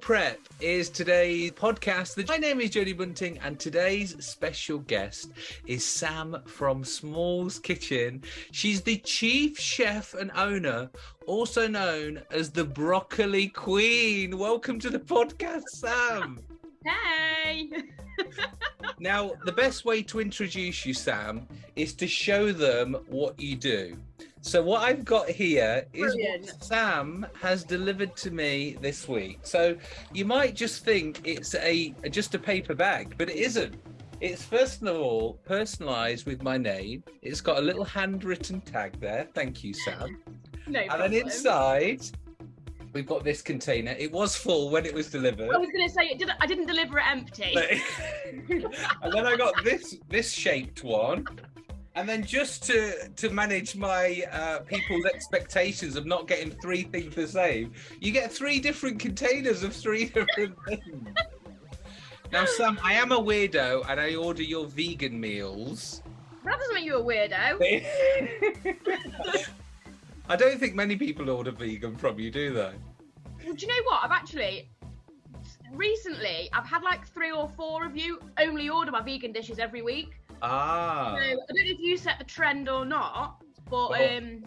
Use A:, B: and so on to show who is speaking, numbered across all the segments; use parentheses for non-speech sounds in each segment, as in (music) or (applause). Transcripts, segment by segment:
A: Prep is today's podcast. My name is Jodie Bunting, and today's special guest is Sam from Small's Kitchen. She's the chief chef and owner, also known as the Broccoli Queen. Welcome to the podcast, Sam.
B: Hey! (laughs)
A: now, the best way to introduce you, Sam, is to show them what you do. So what I've got here is
B: Brilliant.
A: what Sam has delivered to me this week. So you might just think it's a just a paper bag, but it isn't. It's first of all personalised with my name. It's got a little handwritten tag there. Thank you, Sam. (laughs)
B: No problem.
A: And then inside, we've got this container. It was full when it was delivered.
B: I was going to say, it did, I didn't deliver it empty. (laughs)
A: And then I got this this shaped one. And then just to to manage my uh, people's expectations of not getting three things the same, you get three different containers of three (laughs) different things. Now, Sam, I am a weirdo and I order your vegan meals.
B: that doesn't make you a weirdo. (laughs)
A: I don't think many people order vegan from you, do they?
B: Well, do you know what? I've actually, recently, I've had like three or four of you only order my vegan dishes every week.
A: Ah,
B: So I don't know if you set the trend or not, but
A: Well,
B: um,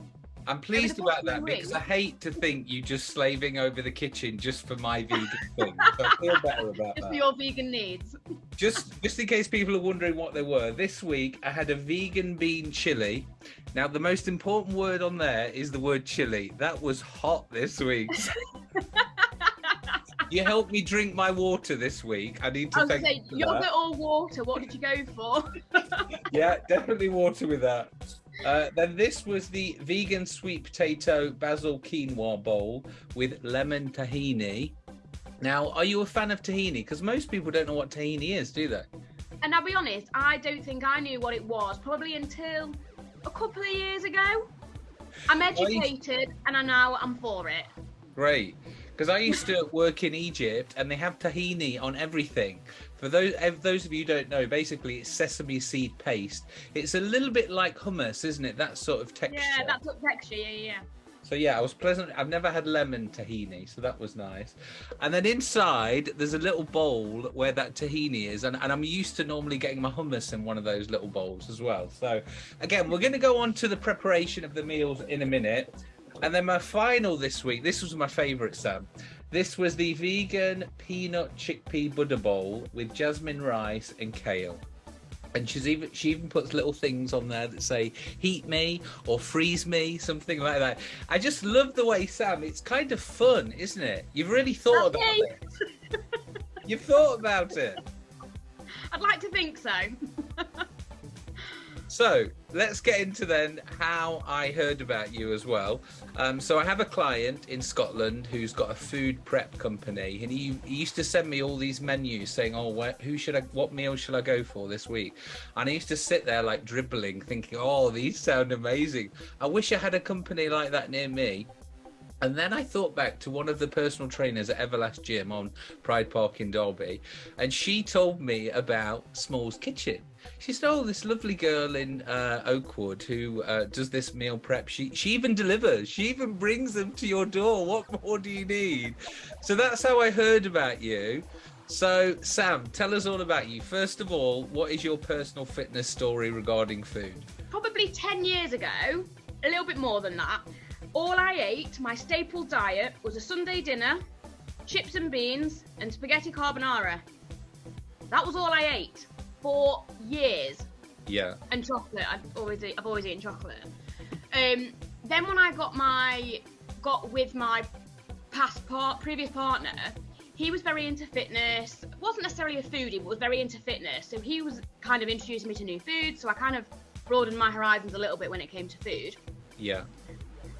A: I'm pleased about that because I hate to think you just slaving over the kitchen just for my vegan thing. So I feel better (laughs) about
B: just for your vegan needs.
A: Just, just in case people are wondering what they were, this week I had a vegan bean chili. Now, the most important word on there is the word chili. That was hot this week. (laughs) you helped me drink my water this week. I need
B: I
A: to
B: was
A: thank
B: say,
A: you
B: yogurt or water, what did you go for? (laughs)
A: Yeah, definitely water with that. Uh, then this was the vegan sweet potato basil quinoa bowl with lemon tahini. Now, are you a fan of tahini? Because most people don't know what tahini is, do they?
B: And I'll be honest, I don't think I knew what it was probably until a couple of years ago. I'm educated and I now I'm for it.
A: Great. Because I used to work in Egypt and they have tahini on everything. For those those of you who don't know, basically it's sesame seed paste. It's a little bit like hummus, isn't it? That sort of texture.
B: Yeah, that's what texture, yeah, yeah.
A: So yeah, I was pleasant. I've never had lemon tahini, so that was nice. And then inside, there's a little bowl where that tahini is, and, and I'm used to normally getting my hummus in one of those little bowls as well. So again, we're going to go on to the preparation of the meals in a minute. And then my final this week, this was my favourite, Sam. This was the vegan peanut chickpea Buddha bowl with jasmine rice and kale. And she's even she even puts little things on there that say heat me or freeze me, something like that. I just love the way Sam. It's kind of fun, isn't it? You've really thought about it. You've thought about it.
B: I'd like to think so. (laughs)
A: So let's get into then how I heard about you as well. Um, so I have a client in Scotland who's got a food prep company, and he, he used to send me all these menus saying, "Oh, where, who should I? What meal should I go for this week?" And I used to sit there like dribbling, thinking, "Oh, these sound amazing. I wish I had a company like that near me." And then I thought back to one of the personal trainers at Everlast Gym on Pride Park in Derby, and she told me about Small's Kitchen. She said, "Oh, this lovely girl in uh, Oakwood who uh, does this meal prep. She she even delivers. She even brings them to your door. What more do you need?" So that's how I heard about you. So Sam, tell us all about you. First of all, what is your personal fitness story regarding food?
B: Probably 10 years ago, a little bit more than that, all I ate, my staple diet, was a Sunday dinner, chips and beans, and spaghetti carbonara. That was all I ate for years.
A: Yeah.
B: and chocolate. I've always eat, I've always eaten chocolate. Um, then when I got my got with my past part previous partner, he was very into fitness. wasn't necessarily a foodie, but was very into fitness. So he was kind of introducing me to new foods. So I kind of broadened my horizons a little bit when it came to food.
A: Yeah.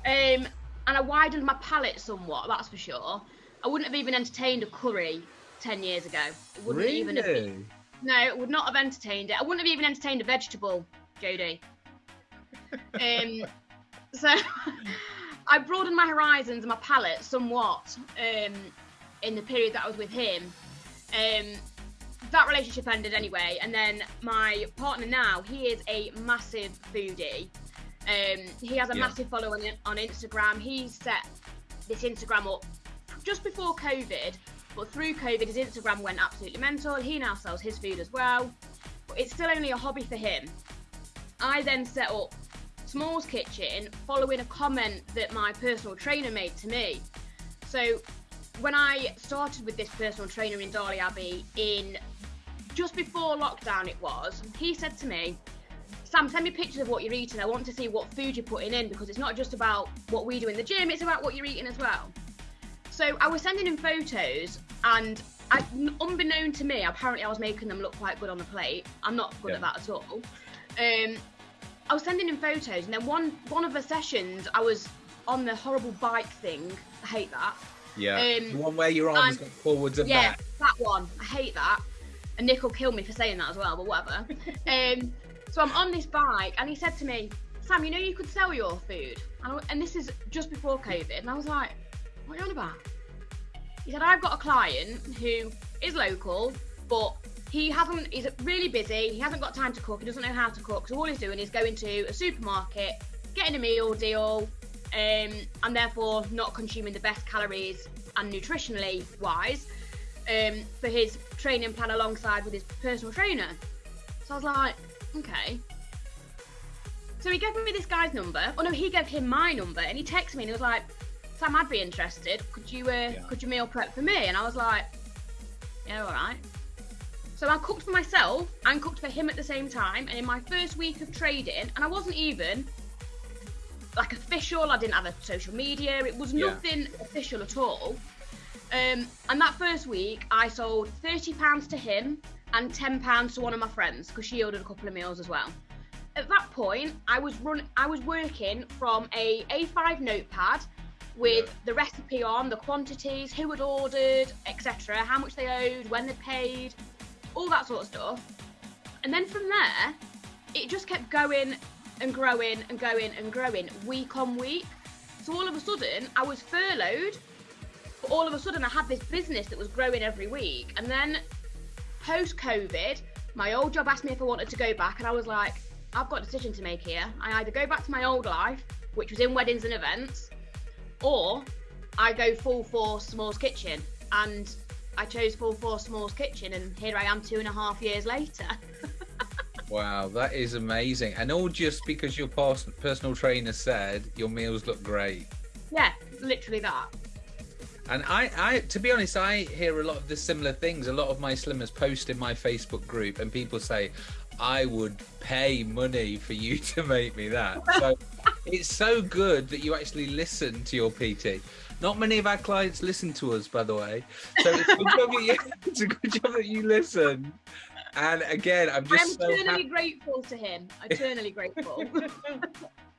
B: Um, and I widened my palate somewhat. That's for sure. I wouldn't have even entertained a curry ten years ago. It wouldn't even have been,
A: Really?
B: no, it would not have entertained it. I wouldn't have even entertained a vegetable, Jodie. um, (laughs) so (laughs) I broadened my horizons and my palate somewhat um, in the period that I was with him. Um, that relationship ended anyway, and then my partner now, he is a massive foodie. Um, he has a
A: Yeah.
B: massive following on Instagram. He set this Instagram up just before COVID, But through COVID, his Instagram went absolutely mental. He now sells his food as well. But it's still only a hobby for him. I then set up Smalls Kitchen following a comment that my personal trainer made to me. So when I started with this personal trainer in Darley Abbey in just before lockdown it was, he said to me, Sam, send me pictures of what you're eating. I want to see what food you're putting in because it's not just about what we do in the gym, it's about what you're eating as well. So I was sending him photos, and I, unbeknown to me, apparently I was making them look quite good on the plate. I'm not good yeah. at that at all. Um, I was sending him photos, and then one one of the sessions, I was on the horrible bike thing. I hate that.
A: Yeah. Um, the one where your arms go forwards and
B: yeah,
A: back.
B: that one. I hate that. And Nick will kill me for saying that as well, but whatever. (laughs) um, so I'm on this bike, and he said to me, Sam, you know you could sell your food. And, I, and this is just before COVID. And I was like, what are you on about? He said, I've got a client who is local, but he hasn't, he's really busy. He hasn't got time to cook. He doesn't know how to cook. So all he's doing is going to a supermarket, getting a meal deal, um, and therefore not consuming the best calories and nutritionally wise um, for his training plan alongside with his personal trainer. So I was like, okay. So he gave me this guy's number. Oh no, he gave him my number, and he texted me and he was like, Sam, I'd be interested. Could you uh, yeah. could you meal prep for me? And I was like, yeah, all right. So I cooked for myself and cooked for him at the same time. And in my first week of trading, and I wasn't even like official. I didn't have a social media. It was nothing yeah. official at all. Um, and that first week, I sold thirty pounds to him and ten pounds to one of my friends because she ordered a couple of meals as well. At that point, I was run. I was working from a A5 notepad with yeah. the recipe on, the quantities, who had ordered, etc., how much they owed, when they paid, all that sort of stuff. And then from there, it just kept going and growing and going and growing week on week. So all of a sudden, I was furloughed, but all of a sudden, I had this business that was growing every week. And then post COVID, my old job asked me if I wanted to go back, and I was like, I've got a decision to make here. I either go back to my old life, which was in weddings and events, or I go full force Smalls Kitchen. And I chose full force Smalls Kitchen, and here I am two and a half years later. (laughs)
A: Wow, that is amazing. And all just because your personal trainer said your meals look great.
B: Yeah, literally that.
A: And I, I, to be honest, I hear a lot of the similar things. A lot of my slimmers post in my Facebook group, and people say, "I would pay money for you (laughs) to make me that." So it's so good that you actually listen to your PT. Not many of our clients listen to us, by the way. So it's a good job, you, (laughs) it's a good job that you listen. And again, I'm just
B: I'm eternally so grateful to him. Eternally grateful. (laughs)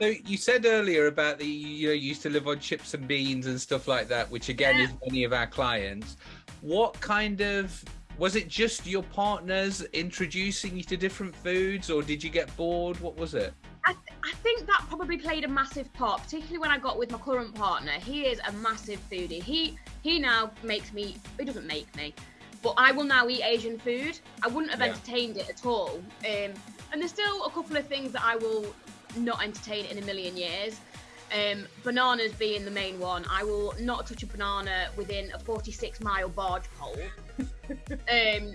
A: So you said earlier about the you know you used to live on chips and beans and stuff like that, which again yeah. is many of our clients. What kind of was it just your partners introducing you to different foods, or did you get bored? What was it?
B: I, th- I think that probably played a massive part, particularly when I got with my current partner. He is a massive foodie. He he now makes me. He doesn't make me but I will now eat Asian food. I wouldn't have yeah. entertained it at all. Um, and there's still a couple of things that I will not entertain in a million years. Um, bananas being the main one. I will not touch a banana within a 46 mile barge pole. (laughs) um,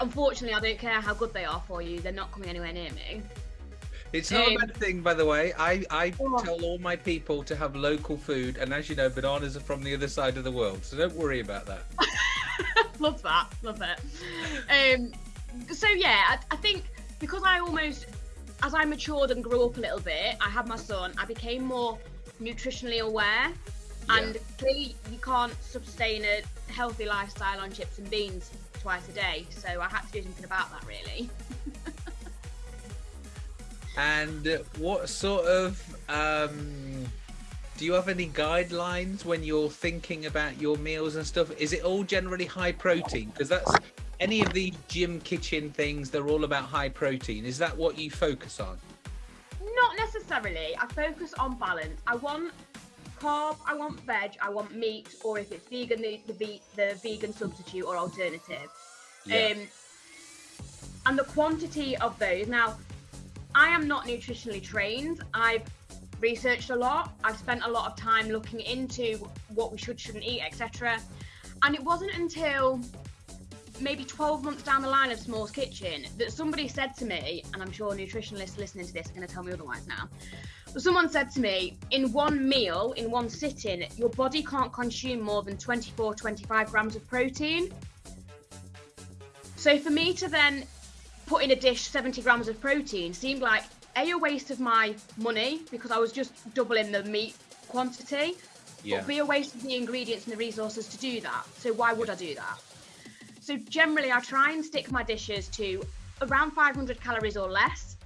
B: unfortunately, I don't care how good they are for you, they're not coming anywhere near me.
A: It's not um, a bad thing, by the way. I, I oh. tell all my people to have local food, and as you know, bananas are from the other side of the world, so don't worry about that. (laughs)
B: love that. Love it. Um, so yeah, I, I think because I almost, as I matured and grew up a little bit, I had my son. I became more nutritionally aware, yeah. and clearly you can't sustain a healthy lifestyle on chips and beans twice a day. So I had to do something about that, really. (laughs)
A: and what sort of um, do you have any guidelines when you're thinking about your meals and stuff? Is it all generally high protein? Because that's any of the gym kitchen things, they're all about high protein. Is that what you focus on?
B: Not necessarily. I focus on balance. I want carb, I want veg, I want meat, or if it's vegan, the, the, the vegan substitute or alternative. Yeah. Um, and the quantity of those. Now, I am not nutritionally trained. I've researched a lot. I've spent a lot of time looking into what we should, shouldn't eat, etc. And it wasn't until maybe 12 months down the line of Small's Kitchen that somebody said to me, and I'm sure nutritionalists listening to this are going to tell me otherwise now, but someone said to me, in one meal, in one sitting, your body can't consume more than 24, 25 grams of protein. So for me to then put in a dish 70 grams of protein seemed like a, a waste of my money because I was just doubling the meat quantity, yeah. but be a waste of the ingredients and the resources to do that. So why would I do that? So generally, I try and stick my dishes to around 500 calories or less,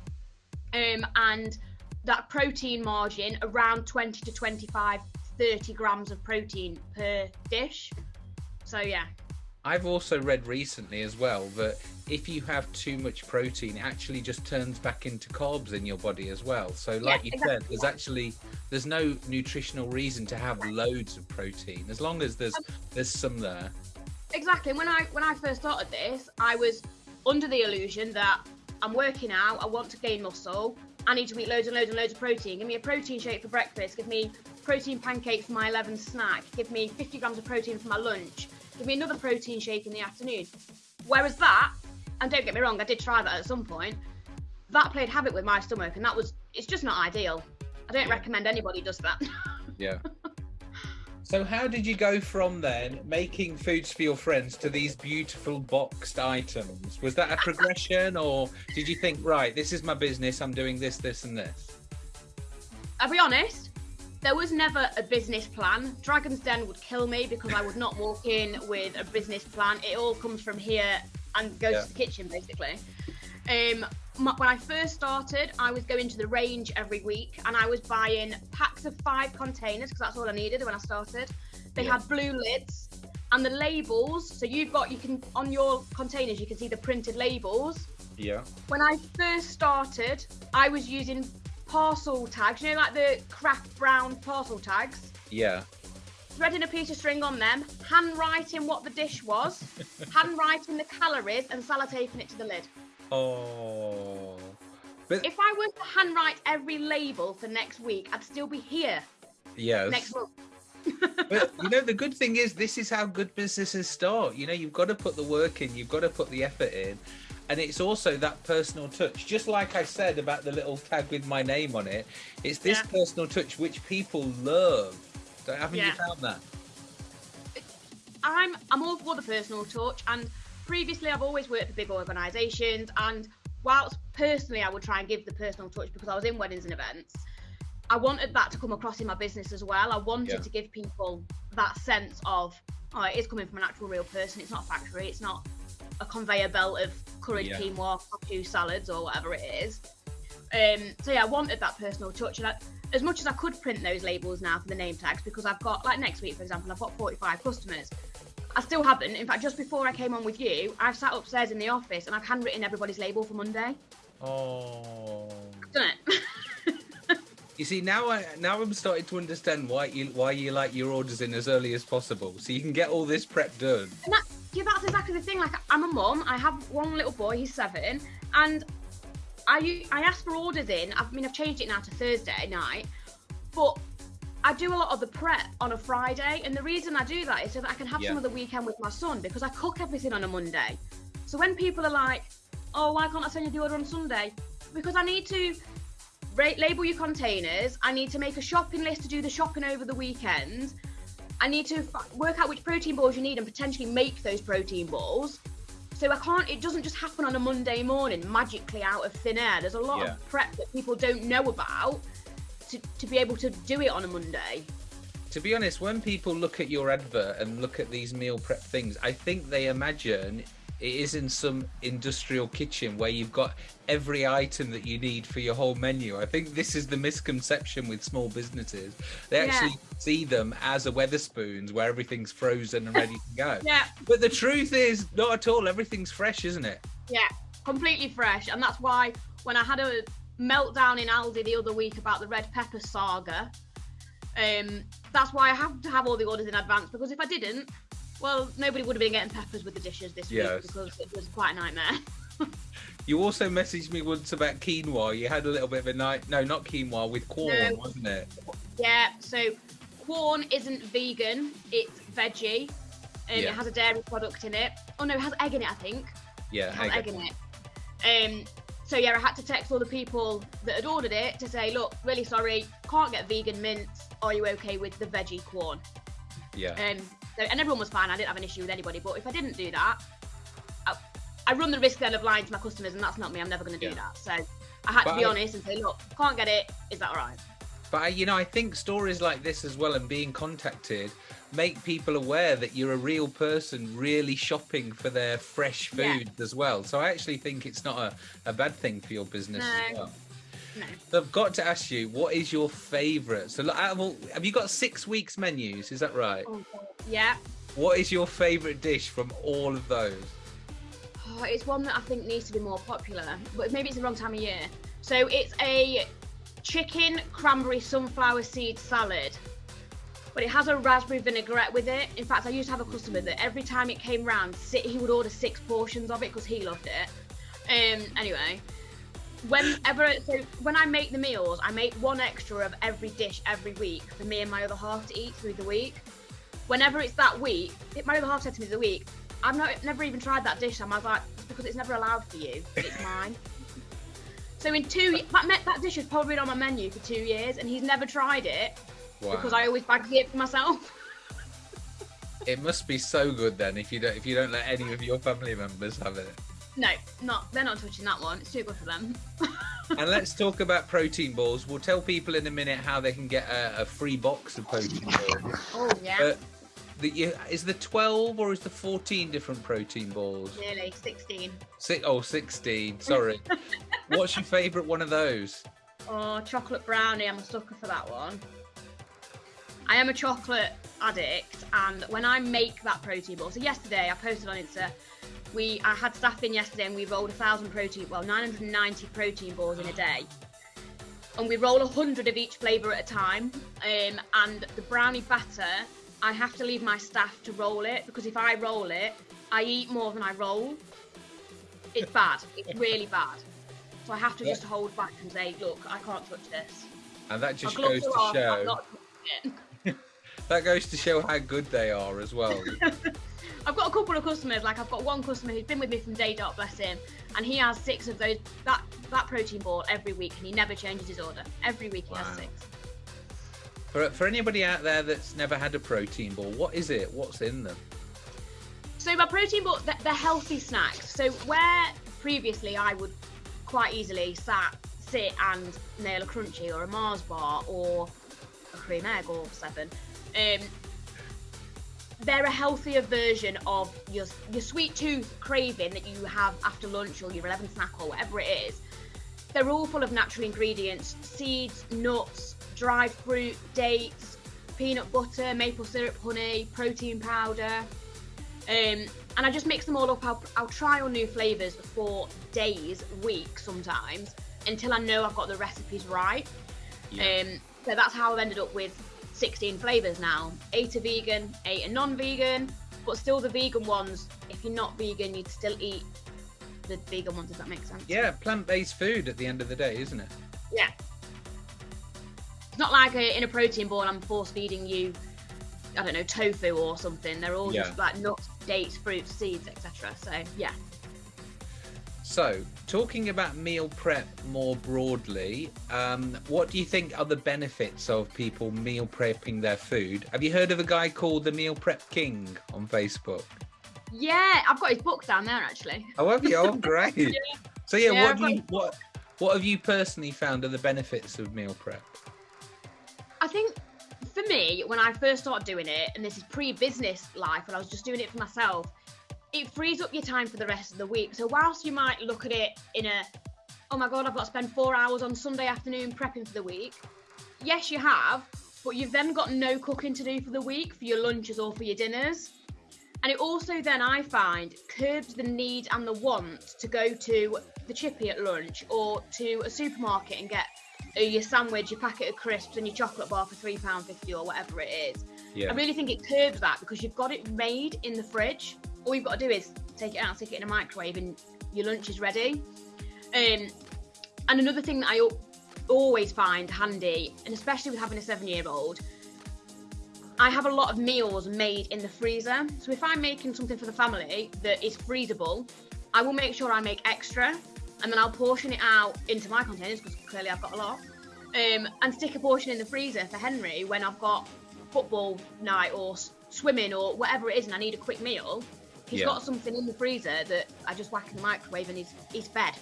B: um, and that protein margin around 20 to 25, 30 grams of protein per dish. So yeah.
A: I've also read recently as well that if you have too much protein, it actually just turns back into carbs in your body as well. So, like yeah, you exactly. said, there's actually there's no nutritional reason to have loads of protein as long as there's um, there's some there
B: exactly. When I when I first started this, I was under the illusion that I'm working out, I want to gain muscle, I need to eat loads and loads and loads of protein. Give me a protein shake for breakfast, give me protein pancakes for my 11 snack, give me 50 grams of protein for my lunch, give me another protein shake in the afternoon. Whereas that, and don't get me wrong, I did try that at some point, that played havoc with my stomach, and that was, it's just not ideal. I don't recommend anybody does that. (laughs)
A: yeah. So how did you go from then making foods for your friends to these beautiful boxed items? Was that a progression or did you think, right, this is my business, I'm doing this, this and this?
B: I'll be honest, there was never a business plan. Dragon's Den would kill me because I would not walk in with a business plan. It all comes from here and goes yeah. to the kitchen basically. Um, when I first started, I was going to the range every week and I was buying packs of five containers because that's all I needed when I started. They yeah. had blue lids and the labels. So you've got, you can, on your containers, you can see the printed labels.
A: Yeah.
B: When I first started, I was using parcel tags, you know, like the craft brown parcel tags.
A: Yeah.
B: Threading a piece of string on them, handwriting what the dish was, (laughs) handwriting the calories, and sellotaping it to the lid.
A: Oh.
B: But if I was to handwrite every label for next week, I'd still be here.
A: Yes.
B: Next month. (laughs)
A: but you know the good thing is this is how good businesses start you know you've got to put the work in you've got to put the effort in and it's also that personal touch just like i said about the little tag with my name on it it's this yeah. personal touch which people love haven't yeah. you found that
B: i'm i'm all for the personal touch and previously I've always worked for big organisations, and whilst personally I would try and give the personal touch because I was in weddings and events, I wanted that to come across in my business as well. I wanted yeah. to give people that sense of, oh, it is coming from an actual real person. It's not a factory. It's not a conveyor belt of curried yeah. quinoa, two salads, or whatever it is. Um, so yeah, I wanted that personal touch, and I, as much as I could print those labels now for the name tags, because I've got like next week, for example, I've got 45 customers. I still haven't. In fact, just before I came on with you, I've sat upstairs in the office and I've handwritten everybody's label for Monday.
A: Oh.
B: I've done it. (laughs)
A: you see, now I now I'm starting to understand why you why you like your orders in as early as possible, so you can get all this prep done.
B: And that, yeah, that's exactly the thing. Like, I'm a mum. I have one little boy. He's seven, and I I ask for orders in. I mean, I've changed it now to Thursday night, but I do a lot of the prep on a Friday, and the reason I do that is so that I can have yeah. some of the weekend with my son because I cook everything on a Monday. So when people are like, "Oh, why can't I send you the order on Sunday?" Because I need to label your containers. I need to make a shopping list to do the shopping over the weekend. I need to work out which protein balls you need and potentially make those protein balls. So I can't. It doesn't just happen on a Monday morning magically out of thin air. There's a lot yeah. of prep that people don't know about to, to be able to do it on a Monday.
A: To be honest, when people look at your advert and look at these meal prep things, I think they imagine it is in some industrial kitchen where you've got every item that you need for your whole menu. I think this is the misconception with small businesses. They actually see them as a Wetherspoons where everything's frozen and ready to go.
B: yeah.
A: But the truth is, not at all. Everything's fresh, isn't it?
B: Yeah, completely fresh. And that's why when I had a meltdown in Aldi the other week about the red pepper saga. Um, that's why I have to have all the orders in advance because if I didn't, well, nobody would have been getting peppers with the dishes this yes. week because it was quite a nightmare. (laughs)
A: you also messaged me once about quinoa. You had a little bit of a night. No, not quinoa with Quorn, no. wasn't it?
B: Yeah. So Quorn isn't vegan; it's veggie. Um,
A: Yeah.
B: It has a dairy product in it. Oh no, it has egg in it, I think.
A: Yeah,
B: It has
A: egg.
B: egg in it. Um, so yeah, I had to text all the people that had ordered it to say, look, really sorry, can't get vegan mince. Are you okay with the veggie Quorn?
A: yeah.
B: Um, so, and everyone was fine. I didn't have an issue with anybody. But if I didn't do that, I, I run the risk then of lying to my customers, and that's not me. I'm never going to do
A: Yeah.
B: that. So I had
A: But
B: to be
A: I-
B: honest and say, look, can't get it. Is that all right?
A: But I- you know, I think stories like this as well and being contacted make people aware that you're a real person really shopping for their fresh
B: Yeah.
A: food as well. So I actually think it's not a, a bad thing for your business as
B: No.
A: well.
B: No.
A: So I've got to ask you, what is your favourite? So look, out of all, have you got six weeks menus? Is that right?
B: Oh, Yeah.
A: What is your favourite dish from all of those?
B: Oh, it's one that I think needs to be more popular, but maybe it's the wrong time of year. So it's a chicken cranberry sunflower seed salad, but it has a raspberry vinaigrette with it. In fact, I used to have a customer that every time it came round, he would order six portions of it because he loved it. Um, anyway, whenever so when I make the meals, I make one extra of every dish every week for me and my other half to eat through the week. Whenever it's that week, my other half said to me the week, I've not, never even tried that dish. And I was like, "It's because it's never allowed for you. It's (laughs) mine. so in two, that, that dish has probably been on my menu for two years, and he's never tried it
A: Wow.
B: because I always bag it for myself. (laughs)
A: It must be so good then if you don't if you don't let any of your family members have it.
B: no, not they're not touching that one. It's too good for them. (laughs)
A: and let's talk about protein balls. We'll tell people in a minute how they can get a, a free box of protein balls.
B: Oh yeah,
A: Uh, the, you, is the 12 or is the 14 different protein balls?
B: nearly sixteen.
A: Si oh, 16. Sorry. (laughs) What's your favourite one of those?
B: Oh, chocolate brownie. I'm a sucker for that one. I am a chocolate addict, and when I make that protein ball, so yesterday I posted on Insta, we I had staff in yesterday and we rolled a thousand protein, well 990 protein balls in a day, and we roll a hundred of each flavour at a time. Um, and the brownie batter, I have to leave my staff to roll it because if I roll it, I eat more than I roll. It's bad. It's (laughs) really bad. So I have to just hold back and say, look, I can't touch this.
A: And that just goes to
B: are off, I'm
A: show
B: not touching it. (laughs)
A: that goes to show how good they are as well. (laughs)
B: I've got a couple of customers, like I've got one customer who's been with me from day dot, bless him, and he has six of those that that protein ball every week, and he never changes his order. Every week he
A: Wow.
B: has six.
A: For, for anybody out there that's never had a protein ball, what is it? What's in them?
B: So my protein ball, they're, they're healthy snacks. So where previously I would quite easily sat, sit and nail a Crunchie or a Mars bar or a cream egg or seven, um, they're a healthier version of your your sweet tooth craving that you have after lunch or your 11 snack or whatever it is. They're all full of natural ingredients: seeds, nuts, dried fruit, dates, peanut butter, maple syrup, honey, protein powder. Um, and I just mix them all up. I'll, I'll try on new flavors for days, weeks sometimes, until I know I've got the recipes right. Um, so that's how I've ended up with 16 flavors now. Eight are vegan, eight are non-vegan, but still the vegan ones. If you're not vegan, you'd still eat the vegan ones. Does that make sense?
A: yeah, plant-based food at the end of the day, isn't it?
B: Yeah. It's not like a, in a protein ball. I'm force feeding you. I don't know tofu or something. They're all just like nuts, dates, fruits, seeds, etc. So yeah.
A: So, talking about meal prep more broadly, um, what do you think are the benefits of people meal prepping their food? Have you heard of a guy called the Meal Prep King on Facebook?
B: Yeah, I've got his book down there actually.
A: Oh, have you? Oh, (laughs) great. So, yeah,
B: Yeah,
A: what you what what have you personally found are the benefits of meal prep?
B: I think for me, when I first started doing it, and this is pre-business life, when I was just doing it for myself, it frees up your time for the rest of the week. So whilst you might look at it in a, oh my god, I've got to spend four hours on Sunday afternoon prepping for the week. Yes, you have, but you've then got no cooking to do for the week for your lunches or for your dinners. And it also then I find curbs the need and the want to go to the chippy at lunch or to a supermarket and get your sandwich, your packet of crisps, and your chocolate bar for three pound fifty or whatever it is.
A: Yeah.
B: I really think it curbs that because you've got it made in the fridge. All you've got to do is take it out, stick it in a microwave, and your lunch is ready. Um, and another thing that I always find handy, and especially with having a seven-year-old, I have a lot of meals made in the freezer. So if I'm making something for the family that is freezable, I will make sure I make extra and then I'll portion it out into my containers because clearly I've got a lot. Um, and stick a portion in the freezer for Henry when I've got football night or swimming or whatever it is and I need a quick meal. He's
A: Yeah.
B: got something in the freezer that I just whack in the microwave and he's, he's fed.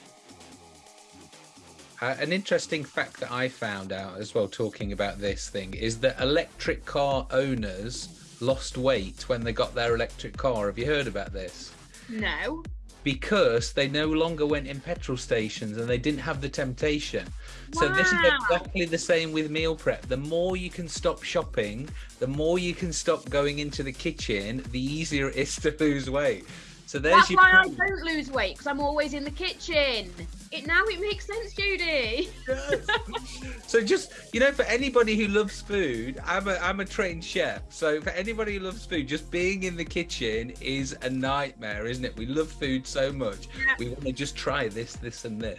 A: Uh, an interesting fact that I found out as well, talking about this thing, is that electric car owners lost weight when they got their electric car. Have you heard about this?
B: No.
A: Because they no longer went in petrol stations and they didn't have the temptation. So this is exactly the same with meal prep. The more you can stop shopping, the more you can stop going into the kitchen, the easier it is to lose weight. So there's
B: That's
A: your
B: why I don't lose weight because I'm always in the kitchen. It now it makes sense, Judy. (laughs)
A: so just you know for anybody who loves food i'm a i'm a trained chef so for anybody who loves food just being in the kitchen is a nightmare isn't it we love food so much
B: Yeah.
A: we want to just try this this and this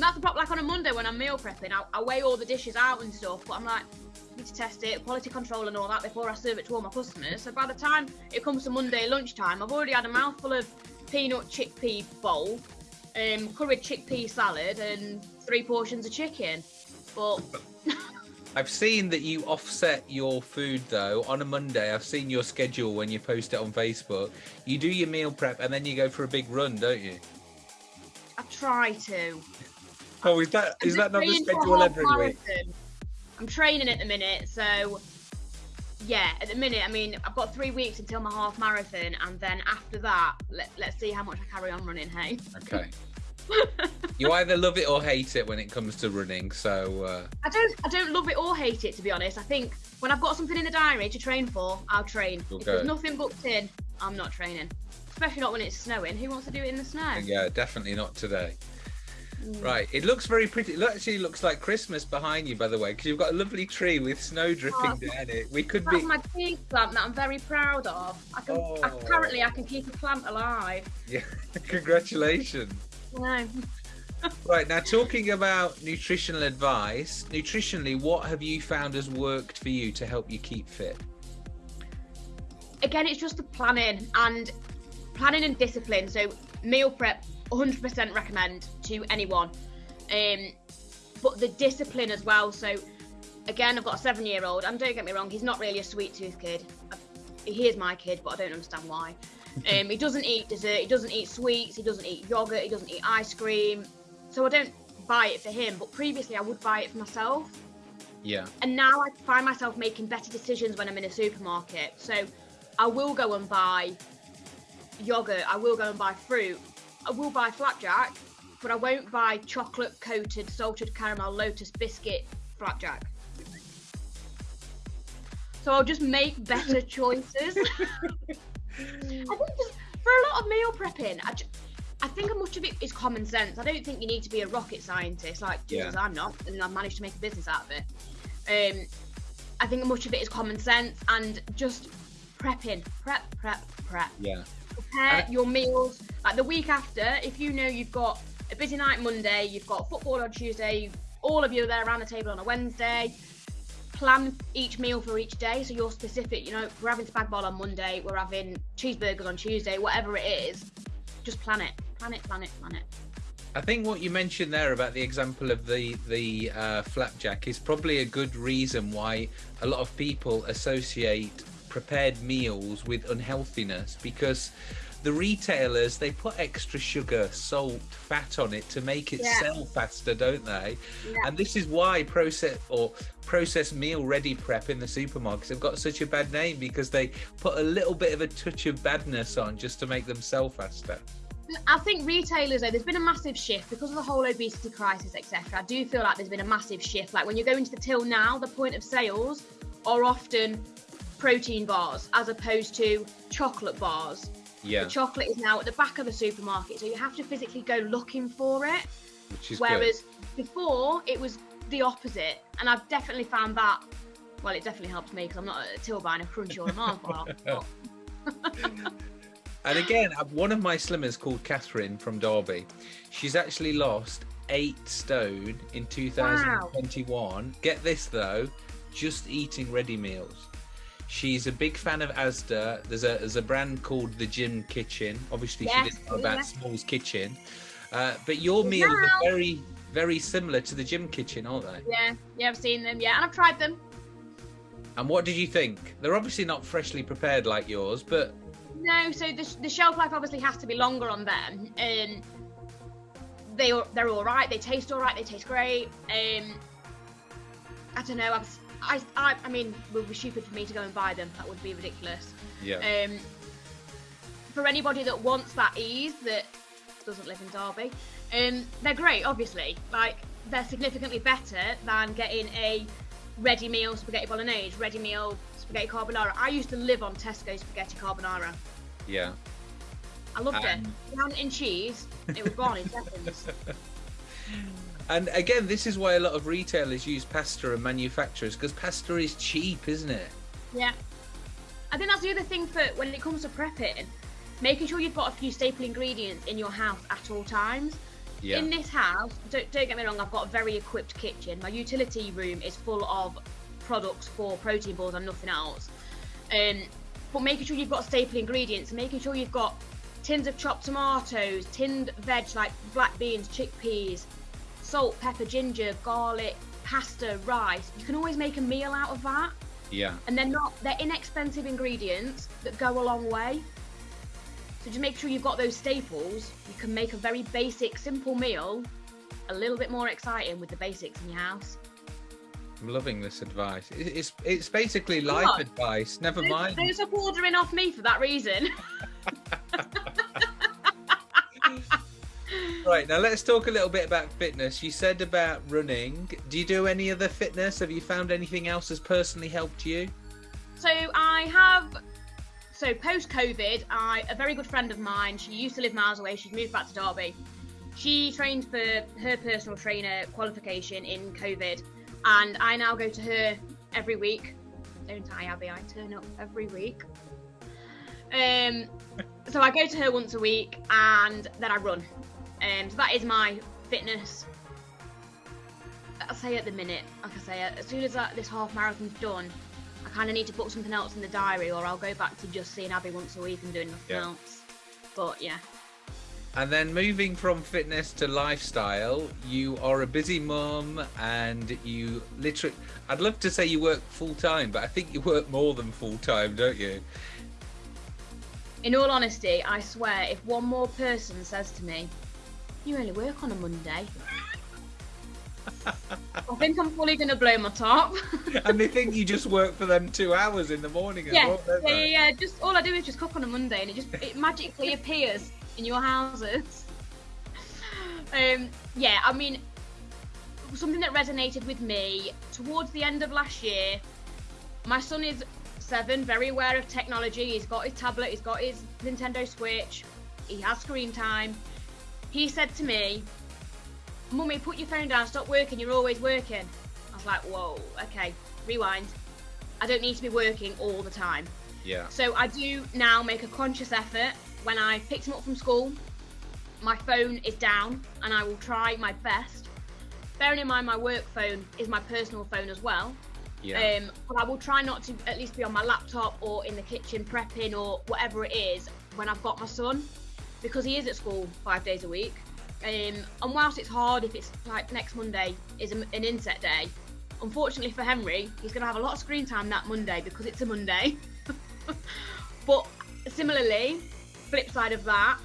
B: That's the problem. Like on a Monday when I'm meal prepping, I, I weigh all the dishes out and stuff, but I'm like, need to test it, quality control and all that before I serve it to all my customers. So by the time it comes to Monday lunchtime, I've already had a mouthful of peanut chickpea bowl, um, curried chickpea salad, and three portions of chicken. But (laughs)
A: i've seen that you offset your food though on a monday i've seen your schedule when you post it on facebook you do your meal prep and then you go for a big run don't you
B: I try to.
A: Oh is that is that not the
B: Training
A: schedule
B: half
A: every week.
B: I'm training at the minute, so yeah, at the minute, I mean, I've got three weeks until my half marathon, and then after that, let, let's see how much I carry on running. Hey,
A: okay (laughs) you either love it or hate it when it comes to running so uh
B: I don't, I don't love it or hate it to be honest. I think when I've got something in the diary to train for, I'll train.
A: You'll
B: if there's nothing booked in, I'm not training. Especially not when it's snowing. Who wants to do it in the snow?
A: Yeah, definitely not today. Right, it looks very pretty. It actually looks like Christmas behind you, by the way, because you've got a lovely tree with snow dripping
B: Oh,
A: down it. We could
B: That's
A: be.
B: my tea plant that I'm very proud of. I can
A: Oh.
B: apparently I can keep a plant alive.
A: Yeah, (laughs) congratulations.
B: No.
A: Right now, talking about nutritional advice, nutritionally, what have you found has worked for you to help you keep fit?
B: again, it's just the planning and planning and discipline. So meal prep, 100% recommend to anyone. Um, but the discipline as well. So again, I've got a seven-year-old, and don't get me wrong, he's not really a sweet tooth kid. He is my kid, but I don't understand why. (laughs) Um, he doesn't eat dessert. He doesn't eat sweets. He doesn't eat yogurt. He doesn't eat ice cream. So I don't buy it for him. But previously, I would buy it for myself
A: Yeah,
B: and now I find myself making better decisions when I'm in a supermarket. So I will go and buy yogurt, I will go and buy fruit, I will buy flapjack, but I won't buy chocolate coated salted caramel lotus biscuit flapjack. So I'll just make better (laughs) choices. (laughs) I think just for a lot of meal prepping, I, ju- I think much of it is common sense. I don't think you need to be a rocket scientist, like Jesus, I'm not, and I've managed to make a business out of it. Um, I think much of it is common sense and just prepping, prep, prep, prep.
A: yeah,
B: Prepare your meals. Like the week after, if you know you've got a busy night Monday, you've got football on Tuesday, all of you are there around the table on a Wednesday. Plan each meal for each day, so you're specific. You know, we're having spag bol on Monday, we're having cheeseburgers on Tuesday, whatever it is. Just plan it, plan it, plan it, plan it.
A: I think what you mentioned there about the example of the the uh, flapjack is probably a good reason why a lot of people associate prepared meals with unhealthiness because the retailers they put extra sugar, salt, fat on it to make it
B: Yeah.
A: sell faster, don't they?
B: Yeah.
A: And this is why process or processed meal ready prep in the supermarkets have got such a bad name because they put a little bit of a touch of badness on just to make them sell faster.
B: I think retailers, though, there's been a massive shift because of the whole obesity crisis, etc. I do feel like there's been a massive shift. Like when you go into the till now, the point of sales are often protein bars as opposed to chocolate bars.
A: Yeah,
B: The chocolate is now at the back of the supermarket, so you have to physically go looking for it.
A: which is good.
B: Whereas before, it was the opposite. And I've definitely found that. Well, it definitely helps me because I'm not at a till buying a Crunchie or a but- (laughs)
A: And again, uh, one of my slimmers called Catherine from Derby, she's actually lost eight stone in 2021. Get this though, just eating ready meals. She's a big fan of Asda. There's a there's a brand called the Gym Kitchen. Obviously,
B: Yes,
A: she didn't know about
B: yeah.
A: Small's Kitchen, uh, but your meals
B: now.
A: are very very similar to the Gym Kitchen, aren't they?
B: Yeah, yeah, I've seen them. Yeah, and I've tried them.
A: And what did you think? They're obviously not freshly prepared like yours, but
B: No, so the, the shelf life obviously has to be longer on them. Um, they are- they're all right. They taste all right. They taste great. Um, I don't know. I've, I, I I mean, it would be stupid for me to go and buy them. That would be ridiculous.
A: yeah,
B: Um, for anybody that wants that ease that doesn't live in Derby, um, they're great. Obviously, like they're significantly better than getting a ready meal spaghetti bolognese, ready meal spaghetti carbonara. I used to live on Tesco spaghetti carbonara.
A: yeah.
B: I loved
A: Um,
B: it. Brown in cheese, it was gone in seconds. (laughs)
A: And again, this is why a lot of retailers use pasta and manufacturers because pasta is cheap, isn't it?
B: Yeah. I think that's the other thing for when it comes to prepping, making sure you've got a few staple ingredients in your house at all times.
A: Yeah.
B: In this house, don't, don't get me wrong, I've got a very equipped kitchen. My utility room is full of products for protein balls and nothing else. Um, but making sure you've got staple ingredients, making sure you've got tins of chopped tomatoes, tinned veg like black beans, chickpeas, salt, pepper, ginger, garlic, pasta, rice. You can always make a meal out of that
A: yeah.
B: and they're not they're inexpensive ingredients that go a long way so just make sure you've got those staples you can make a very basic simple meal a little bit more exciting with the basics in your house
A: I'm loving this advice. It's it's basically life advice. Never mind.
B: don't stop ordering off me for that reason (laughs) (laughs)
A: Right now, let's talk a little bit about fitness. You said about running. Do you do any other fitness? Have you found anything else has personally helped you?
B: so i have so post covid i a very good friend of mine she used to live miles away she's moved back to derby she trained for her personal trainer qualification in covid and i now go to her every week don't i abby i turn up every week um so i go to her once a week and then i run um so that is my fitness I'll say at the minute like i say as soon as that, this half marathon's done I kind of need to put something else in the diary, or I'll go back to just seeing Abby once a week and doing nothing
A: Yeah.
B: else. But yeah,
A: And then moving from fitness to lifestyle, you are a busy mum and you literally, I'd love to say you work full time, but I think you work more than full time, don't you?
B: in all honesty, I swear, if one more person says to me, "You only work on a Monday," (laughs) I think I'm fully gonna blow my top. (laughs)
A: and they think you just work for them two hours in the morning.
B: yeah,
A: well,
B: yeah, yeah, yeah. Just all I do is just cook on a Monday, and it just it magically (laughs) appears in your houses. Um, yeah, I mean, something that resonated with me towards the end of last year. My son is seven, very aware of technology. He's got his tablet, he's got his Nintendo Switch, he has screen time. He said to me, Mummy, put your phone down, stop working, you're always working. I was like, whoa, okay, rewind. I don't need to be working all the time.
A: Yeah.
B: So I do now make a conscious effort when I picked him up from school. My phone is down, and I will try my best. Bearing in mind my work phone is my personal phone as well.
A: Yeah.
B: Um, but I will try not to at least be on my laptop or in the kitchen prepping or whatever it is when I've got my son, because he is at school five days a week. Um, and whilst it's hard if it's like next Monday is an inset day, unfortunately for Henry, he's going to have a lot of screen time that Monday because it's a Monday. (laughs) but similarly, flip side of that,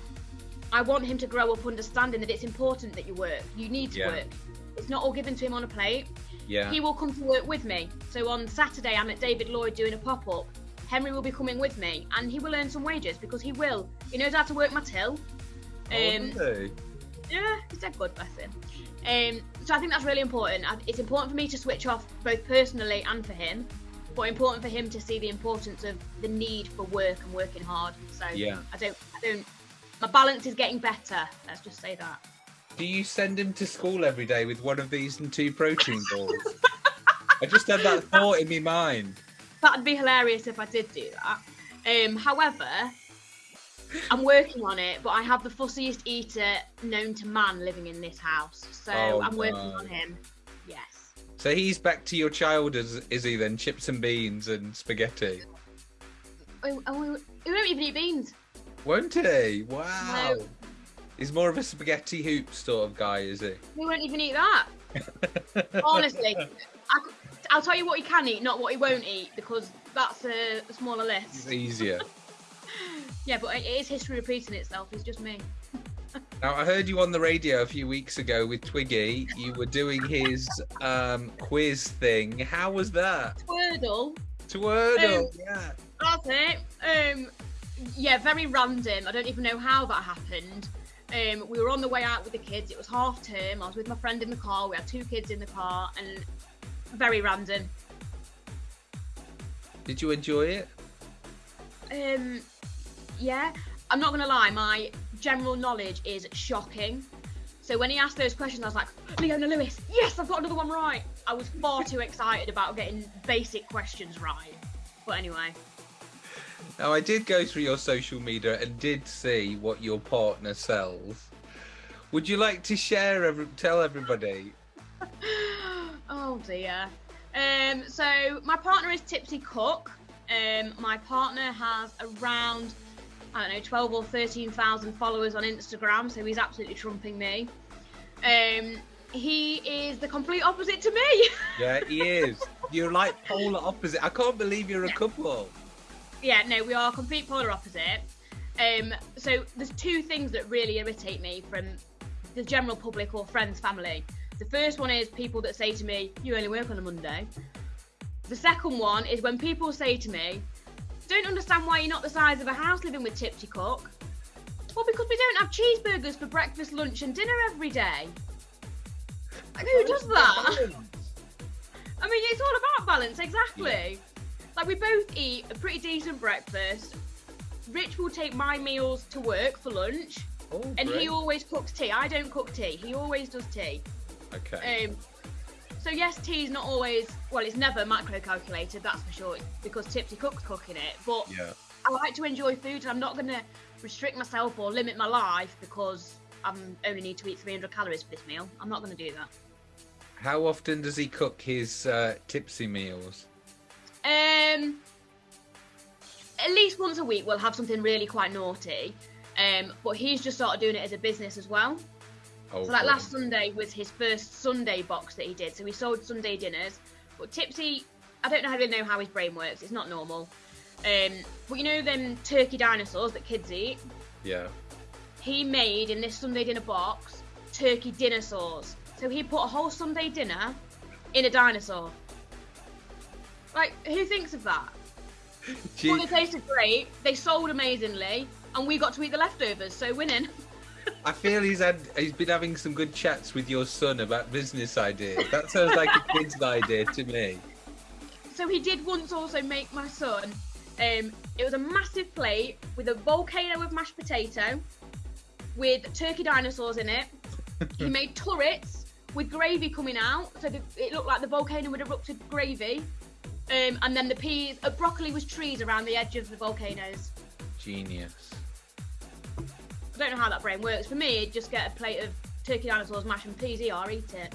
B: I want him to grow up understanding that it's important that you work. You need to
A: Yeah.
B: work. It's not all given to him on a plate.
A: yeah.
B: He will come to work with me. So on Saturday, I'm at David Lloyd doing a pop up. Henry will be coming with me, and he will earn some wages because he will. He knows how to work my till.
A: Oh,
B: Um,
A: do
B: yeah, he's a good bless him. Um, so I think that's really important. It's important for me to switch off both personally and for him, but important for him to see the importance of the need for work and working hard. So
A: Yeah.
B: I don't, I don't. My balance is getting better. Let's just say that.
A: Do you send him to school every day with one of these and two protein balls? (laughs) I just had that thought in my mind.
B: That'd be hilarious if I did do that. Um, however, I'm working on it, but I have the fussiest eater known to man living in this house, so
A: Oh,
B: I'm working
A: no.
B: on him. Yes.
A: So he's back to your child, is, is he then? Chips and beans and spaghetti.
B: Oh, oh, he won't even eat beans.
A: Won't he? Wow.
B: No.
A: He's more of a spaghetti hoop sort of guy, is he?
B: He won't even eat that. (laughs) Honestly, I, will tell you what he can eat, not what he won't eat, because that's a, a smaller
A: It's
B: list.
A: easier. (laughs)
B: Yeah, but it is history repeating itself. It's just me. (laughs)
A: Now, I heard you on the radio a few weeks ago with Twiggy. You were doing his um, quiz thing. How was that?
B: Wordle.
A: Twirtle.
B: Um,
A: yeah.
B: That's it. Um, yeah, very random. I don't even know how that happened. Um, we were on the way out with the kids. It was half term. I was with my friend in the car. We had two kids in the car, and very random.
A: Did you enjoy it?
B: Um, yeah, I'm not gonna lie. My general knowledge is shocking. So when he asked those questions, I was like, Leona Lewis, yes, I've got another one right. I was far too excited about getting basic questions right. But anyway,
A: Now, I did go through your social media and did see what your partner sells. Would you like to share, every, tell everybody? (laughs)
B: oh dear. Um, so my partner is Tipsy Cook. Um, my partner has around I don't know, 12 or 13,000 followers on Instagram, so he's absolutely trumping me. Um, he is the complete opposite to me. (laughs)
A: Yeah, he is. You're like polar opposite. I can't believe you're a couple.
B: yeah, no, we are complete polar opposite. Um, so there's two things that really irritate me from the general public or friends, family. The first one is people that say to me, "You only work on a Monday." The second one is when people say to me, "Don't understand why you're not the size of a house living with Tipsy Cook." Well, because we don't have cheeseburgers for breakfast, lunch, and dinner every day. Like, who does that? (laughs) I mean, it's all about balance, exactly. Like, we both eat a pretty decent breakfast. Rich will take my meals to work for lunch,
A: Oh,
B: and
A: great.
B: he always cooks tea. I don't cook tea. He always does tea.
A: Okay.
B: Um, so yes, tea's not always well. It's never macro calculated, that's for sure, because Tipsy Cook's cooking it. But
A: yeah.
B: I like to enjoy food, and I'm not going to restrict myself or limit my life because I only need to eat 300 calories for this meal. I'm not going to do that.
A: How often does he cook his uh, tipsy meals?
B: Um, at least once a week, we'll have something really quite naughty. Um, but he's just started doing it as a business as well.
A: Oh,
B: So like last Sunday was his first Sunday box that he did. So he sold Sunday dinners. But Tipsy, I don't know really know how his brain works. It's not normal. Um, but you know them turkey dinosaurs that kids eat.
A: Yeah.
B: He made in this Sunday dinner box turkey dinosaurs. So he put a whole Sunday dinner in a dinosaur. Like who thinks of that? (laughs)
A: Gee,
B: Well, they tasted great. They sold amazingly, and we got to eat the leftovers. So winning. (laughs)
A: I feel he's had he's been having some good chats with your son about business ideas. That sounds like a kid's (laughs) idea to me.
B: So he did once also make my son. Um, it was a massive plate with a volcano of mashed potato, with turkey dinosaurs in it. he made (laughs) turrets with gravy coming out, so the, it looked like the volcano had erupted gravy. Um, and then the peas, uh, broccoli was trees around the edge of the volcanoes.
A: Genius.
B: I don't know how that brain works. For me, just get a plate of turkey dinosaurs, mash and peas, ER, eat it.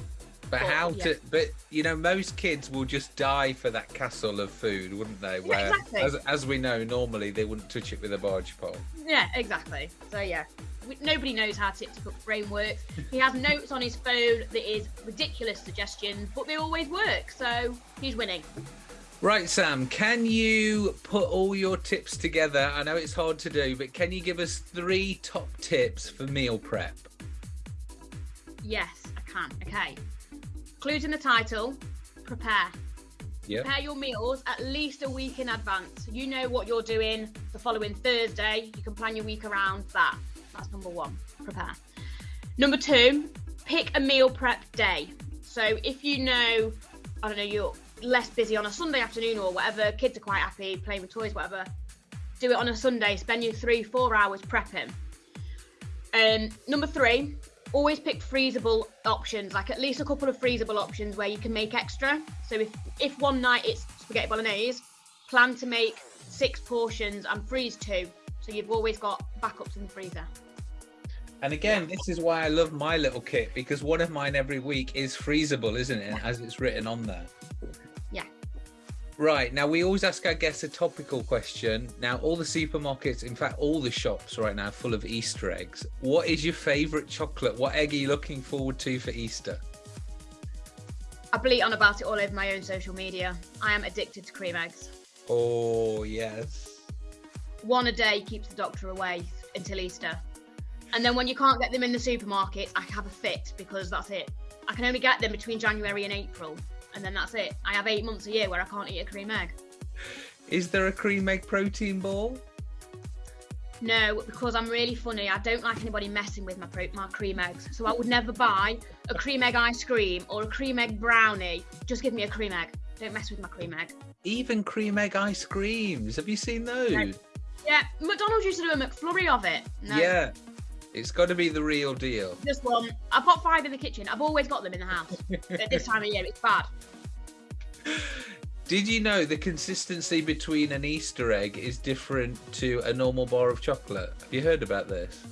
A: But
B: But,
A: how
B: yeah.
A: to? But you know, most kids will just die for that castle of food, wouldn't they? Where,
B: exactly.
A: as, as we know, normally they wouldn't touch it with a barge pole.
B: Yeah, exactly. So yeah, we, nobody knows how Cook's brain works. He has (laughs) notes on his phone that is ridiculous suggestions, but they always work. So he's winning.
A: Right, Sam. Can you put all your tips together? I know it's hard to do, but can you give us three top tips for meal prep?
B: Yes, I can. Okay. Clues in the title. Prepare.
A: Yeah.
B: Prepare your meals at least a week in advance. You know what you're doing the following Thursday. You can plan your week around that. That's number one. Prepare. Number two, pick a meal prep day. So if you know, I don't know, you're less busy on a Sunday afternoon or whatever, kids are quite happy playing with toys, whatever. Do it on a Sunday. Spend your three, four hours prepping. Um, number three, always pick freezable options, like at least a couple of freezable options where you can make extra. So if if one night it's spaghetti bolognese, plan to make six portions and freeze two, so you've always got backups in the freezer.
A: And again, this is why I love my little kit because one of mine every week is freezable, isn't it? As it's written on there. Right. Now, we always ask our guests a topical question. Now, all the supermarkets, in fact, all the shops right now, are full of Easter eggs. What is your favourite chocolate? What egg are you looking forward to for Easter?
B: I bleat on about it all over my own social media. I am addicted to cream eggs.
A: Oh, yes.
B: One a day keeps the doctor away until Easter. And then when you can't get them in the supermarket, I have a fit because that's it. I can only get them between January and April, and then that's it. I have eight months a year where I can't eat a cream egg.
A: Is there a cream egg protein ball?
B: No, because I'm really funny. I don't like anybody messing with my pro- my cream eggs. So I would never buy a cream egg ice cream or a cream egg brownie. Just give me a cream egg. Don't mess with my cream egg.
A: Even cream egg ice creams. Have you seen those?
B: No. Yeah, McDonald's used to do a McFlurry of it. No,
A: Yeah. It's got to be the real deal.
B: Just one. I've got five in the kitchen. I've always got them in the house. At this time of year, it's bad.
A: Did you know the consistency between an Easter egg is different to a normal bar of chocolate? Have you heard about this?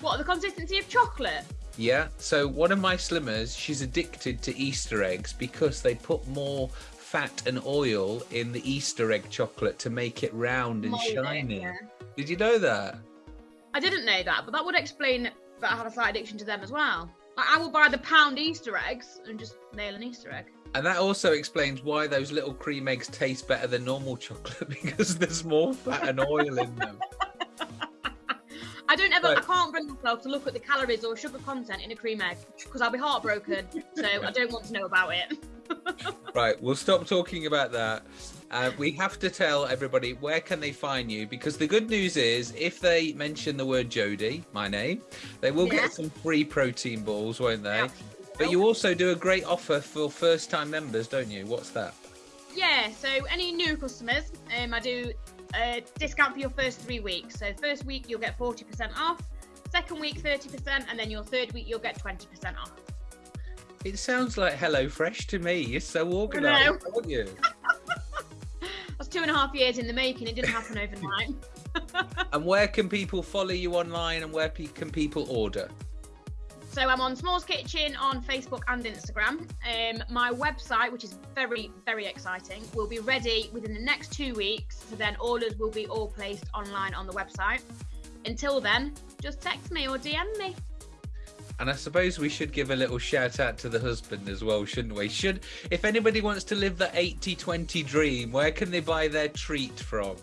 B: What, the consistency of chocolate?
A: Yeah. So one of my slimmers, she's addicted to Easter eggs because they put more fat and oil in the Easter egg chocolate to make it round and
B: it,
A: shiny.
B: yeah.
A: Did you know that?
B: I didn't know that, but that would explain that I had a slight addiction to them as well. Like, I will buy the pound Easter eggs and just nail an Easter egg.
A: And that also explains why those little cream eggs taste better than normal chocolate (laughs) because there's more fat and oil in them. (laughs)
B: I don't ever, I can't bring myself to look at the calories or sugar content in a cream egg because I'll be heartbroken. so I don't want to know about it. (laughs)
A: Right, we'll stop talking about that. Uh, we have to tell everybody where can they find you because the good news is if they mention the word Jodie, my name, they will
B: Yeah.
A: get some free protein balls, won't they?
B: Yeah.
A: But you also do a great offer for first-time members, don't you? What's that?
B: Yeah, so any new customers, um, I do a discount for your first three weeks. So first week you'll get 40% off, second week 30%, and then your third week you'll get 20% off.
A: It sounds like Hello Fresh to me. You're so organised, aren't you? (laughs)
B: Two and a half years in the making. It didn't happen overnight. (laughs)
A: and where can people follow you online and where pe- can people order?
B: So I'm on Smalls Kitchen on Facebook and Instagram. Um, my website, which is very, very exciting, will be ready within the next two weeks. So then orders will be all placed online on the website. Until then, just text me or DM me.
A: And I suppose we should give a little shout out to the husband as well, shouldn't we? Should if anybody wants to live the 80-20 dream, where can they buy their treat from?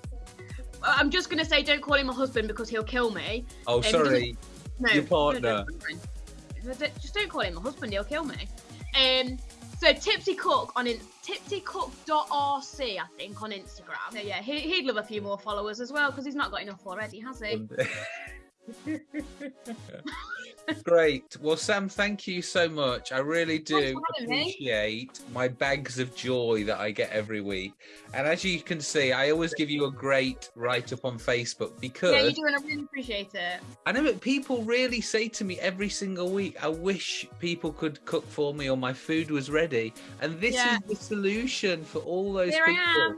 B: Uh, I'm just gonna say, don't call him a husband because he'll kill me.
A: Oh,
B: Um,
A: sorry.
B: No,
A: Your partner.
B: no, no, no, Just don't call him a husband. He'll kill me. Um. So Tipsy Cook on in tipsycook.rc, I think, on Instagram. So yeah, he, he'd love a few more followers as well because he's not got enough already, has he? (laughs) (laughs)
A: Great. Well, Sam, thank you so much. I really do
B: me. Eh?
A: appreciate my bags of joy that I get every week. And as you can see, I always give you a great write up on Facebook because
B: Yeah, you do, and I really appreciate it.
A: I know that people really say to me every single week, I wish people could cook for me or my food was ready. And this
B: Yeah.
A: is the solution for all those
B: Here
A: people.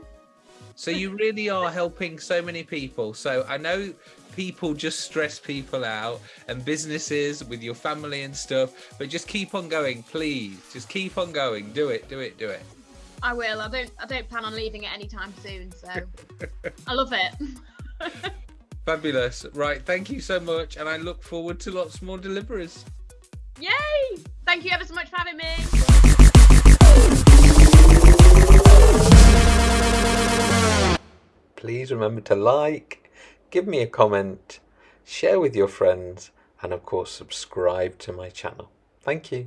A: So you really are helping so many people. So I know people just stress people out and businesses with your family and stuff, but just keep on going, please. Just keep on going. Do it, do it, do it.
B: I will. I don't. I don't plan on leaving it anytime soon. So (laughs) I love it. (laughs)
A: Fabulous. Right, thank you so much. And I look forward to lots more deliveries.
B: Yay! Thank you ever so much for having me.
C: Please remember to like, give me a comment, share with your friends, and of course, subscribe to my channel. Thank you.